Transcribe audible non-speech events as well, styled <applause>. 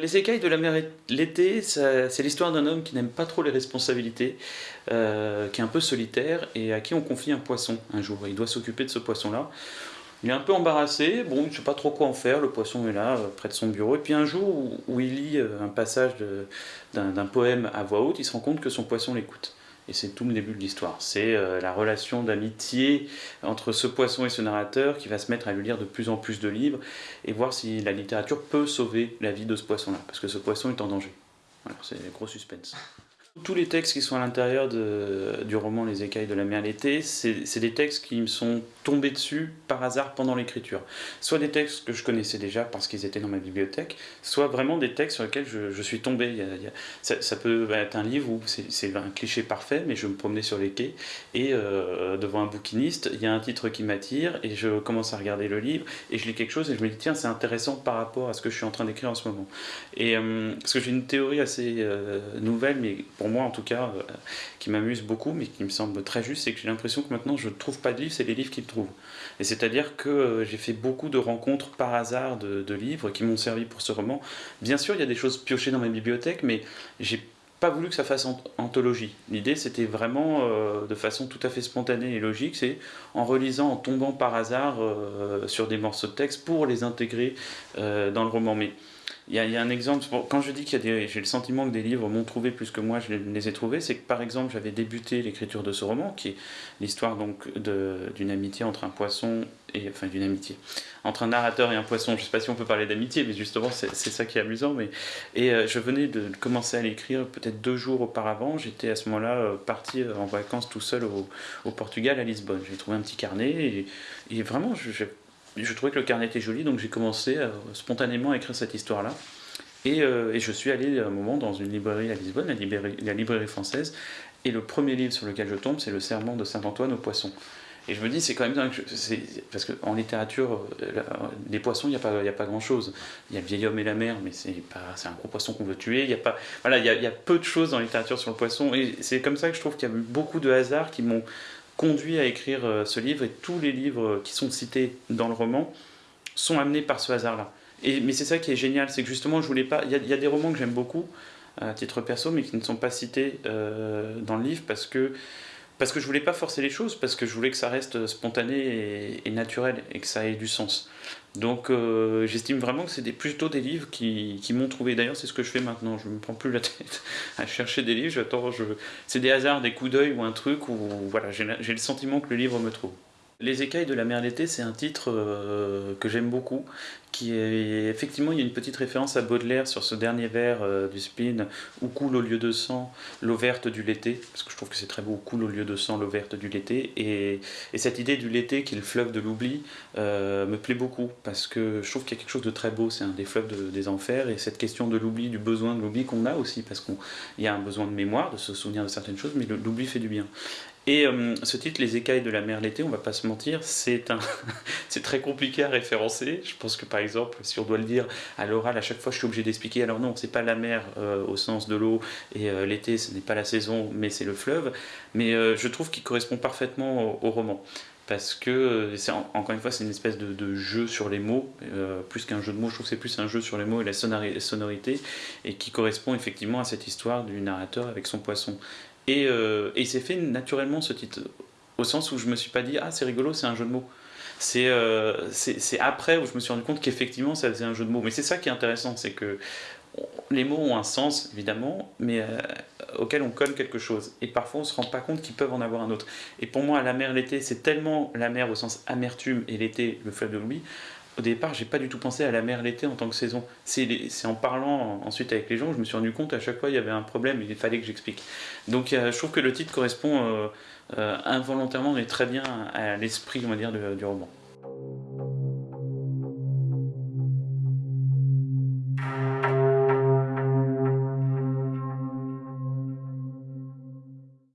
Les écailles de la mer l'été, c'est l'histoire d'un homme qui n'aime pas trop les responsabilités, euh, qui est un peu solitaire et à qui on confie un poisson un jour. Il doit s'occuper de ce poisson-là. Il est un peu embarrassé, bon, il ne sait pas trop quoi en faire, le poisson est là, euh, près de son bureau. Et puis un jour où, il lit euh, un passage d'un poème à voix haute, il se rend compte que son poisson l'écoute. Et c'est tout le début de l'histoire. C'est euh, la relation d'amitié entre ce poisson et ce narrateur qui va se mettre à lui lire de plus en plus de livres et voir si la littérature peut sauver la vie de ce poisson-là, parce que ce poisson est en danger. Alors c'est gros suspense. Tous les textes qui sont à l'intérieur du roman Les écailles de la mer l'été, c'est des textes qui me sont tombés dessus par hasard pendant l'écriture. Soit des textes que je connaissais déjà parce qu'ils étaient dans ma bibliothèque, soit vraiment des textes sur lesquels je, suis tombé. ça, peut être un livre où c'est un cliché parfait, mais je me promenais sur les quais et euh, devant un bouquiniste, il y a un titre qui m'attire et je commence à regarder le livre et je lis quelque chose et je me dis tiens c'est intéressant par rapport à ce que je suis en train d'écrire en ce moment. Et euh, parce que j'ai une théorie assez euh, nouvelle, mais pour moi en tout cas, euh, qui m'amuse beaucoup, mais qui me semble très juste, c'est que j'ai l'impression que maintenant je ne trouve pas de livres, c'est les livres qui le trouvent. Et c'est-à-dire que euh, j'ai fait beaucoup de rencontres par hasard de, livres qui m'ont servi pour ce roman. Bien sûr, il y a des choses piochées dans ma bibliothèque, mais j'ai pas voulu que ça fasse anthologie. L'idée, c'était vraiment euh, de façon tout à fait spontanée et logique, c'est en relisant, en tombant par hasard sur des morceaux de texte pour les intégrer dans le roman. Il y, a, un exemple, quand je dis qu'il y a j'ai le sentiment que des livres m'ont trouvé plus que moi je les, ai trouvés, c'est que par exemple j'avais débuté l'écriture de ce roman, qui est l'histoire d'une amitié entre un poisson et enfin d'une amitié entre un narrateur et un poisson. Je sais pas si on peut parler d'amitié, mais justement c'est ça qui est amusant. Mais et euh, je venais de commencer à l'écrire peut-être deux jours auparavant. J'étais à ce moment-là euh, parti euh, en vacances tout seul au, Portugal à Lisbonne. J'ai trouvé un petit carnet et, et vraiment je, je trouvais que le carnet était joli, donc j'ai commencé euh, spontanément à écrire cette histoire-là. Euh, et, je suis allé un moment dans une librairie à Lisbonne, la librairie, française, et le premier livre sur lequel je tombe, c'est Le Serment de Saint-Antoine aux poissons. Et je me dis, c'est quand même dingue, parce qu'en littérature, euh, les poissons, il n'y a pas, grand-chose. Il y a le vieil homme et la mer, mais c'est un gros poisson qu'on veut tuer. Il y a voilà, il y y a peu de choses dans la littérature sur le poisson, et c'est comme ça que je trouve qu'il y a eu beaucoup de hasards qui m'ont conduit à écrire euh, ce livre et tous les livres qui sont cités dans le roman sont amenés par ce hasard-là. Mais c'est ça qui est génial, c'est que justement, je voulais pas. Il y, a des romans que j'aime beaucoup à titre perso, mais qui ne sont pas cités euh, dans le livre parce que parce que je voulais pas forcer les choses, parce que je voulais que ça reste spontané et, naturel et que ça ait du sens. Donc euh, j'estime vraiment que c'est plutôt des livres qui, m'ont trouvé. D'ailleurs, c'est ce que je fais maintenant. Je ne me prends plus la <laughs> tête à chercher des livres. J'attends. C'est des hasards, des coups d'œil ou un truc où voilà, j'ai le sentiment que le livre me trouve. Les écailles de la mer d'été, c'est un titre euh, que j'aime beaucoup, qui est effectivement il y a une petite référence à Baudelaire sur ce dernier vers euh, du spleen où coule au lieu de sang l'eau verte du l'été, parce que je trouve que c'est très beau, coule au lieu de sang l'eau verte du l'été, et, cette idée du l'été qui est le fleuve de l'oubli euh, me plaît beaucoup, parce que je trouve qu'il y a quelque chose de très beau, c'est un des fleuves des enfers, et cette question de l'oubli, du besoin de l'oubli qu'on a aussi, parce qu'il y a un besoin de mémoire, de se souvenir de certaines choses, mais l'oubli fait du bien. Et euh, ce titre, Les écailles de la mer l'été, on va pas se mentir, <laughs> c'est très compliqué à référencer. Je pense que par exemple, si on doit le dire à l'oral, à chaque fois je suis obligé d'expliquer. Alors non, c'est pas la mer euh, au sens de l'eau et euh, l'été, ce n'est pas la saison, mais c'est le fleuve. Mais je trouve qu'il correspond parfaitement au, roman parce que encore une fois c'est une espèce de, jeu sur les mots plus qu'un jeu de mots je trouve que c'est plus un jeu sur les mots et la sonorité et qui correspond effectivement à cette histoire du narrateur avec son poisson euh, et, il s'est fait naturellement ce titre, au sens où je me suis pas dit ah c'est rigolo, c'est un jeu de mots. Euh, c'est après où je me suis rendu compte qu'effectivement ça faisait un jeu de mots. Mais c'est ça qui est intéressant, c'est que les mots ont un sens évidemment, mais euh, auquel on colle quelque chose. Et parfois on se rend pas compte qu'ils peuvent en avoir un autre. Et pour moi, la mer l'été, c'est tellement la mer au sens amertume et l'été le fleuve de l'oubli au départ, j'ai pas du tout pensé à la mer l'été en tant que saison. C'est en parlant ensuite avec les gens, je me suis rendu compte à chaque fois il y avait un problème, il fallait que j'explique. Donc je trouve que le titre correspond euh, euh, involontairement mais très bien à l'esprit, on va dire, du roman.